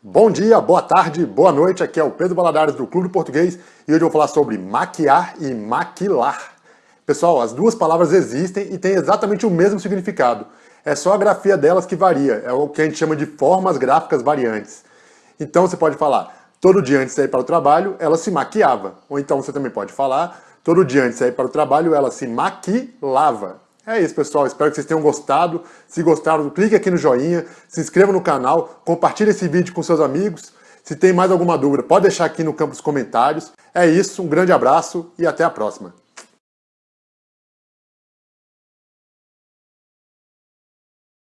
Bom dia, boa tarde, boa noite, aqui é o Pedro Baladares do Clube Português e hoje eu vou falar sobre maquiar e maquilar. Pessoal, as duas palavras existem e têm exatamente o mesmo significado. É só a grafia delas que varia, é o que a gente chama de formas gráficas variantes. Então você pode falar, todo dia antes de sair para o trabalho, ela se maquiava. Ou então você também pode falar, todo dia antes de sair para o trabalho, ela se maquilava. É isso, pessoal. Espero que vocês tenham gostado. Se gostaram, clique aqui no joinha, se inscreva no canal, compartilhe esse vídeo com seus amigos. Se tem mais alguma dúvida, pode deixar aqui no campo dos comentários. É isso, um grande abraço e até a próxima.